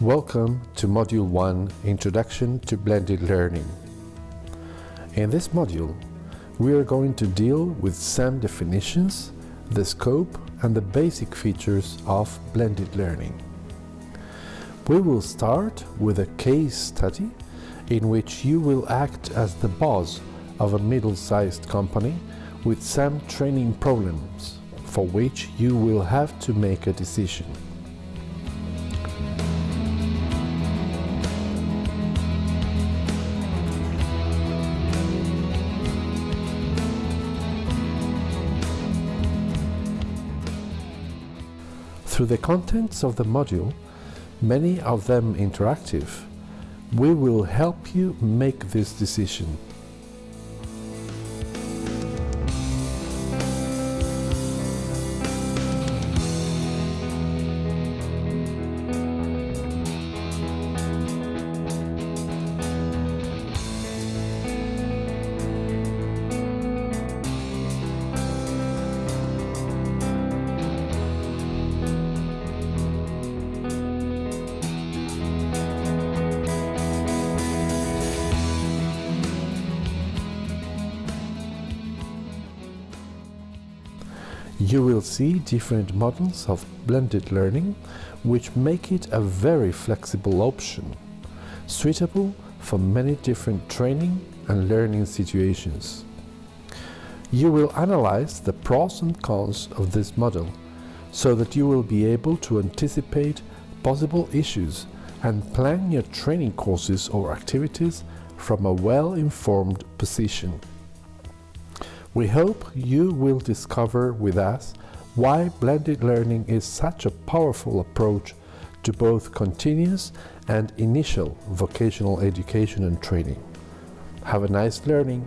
Welcome to Module 1 Introduction to Blended Learning. In this module, we are going to deal with some definitions, the scope and the basic features of blended learning. We will start with a case study in which you will act as the boss of a middle-sized company with some training problems for which you will have to make a decision. Through the contents of the module, many of them interactive, we will help you make this decision. You will see different models of blended learning which make it a very flexible option, suitable for many different training and learning situations. You will analyze the pros and cons of this model so that you will be able to anticipate possible issues and plan your training courses or activities from a well-informed position. We hope you will discover with us why blended learning is such a powerful approach to both continuous and initial vocational education and training. Have a nice learning!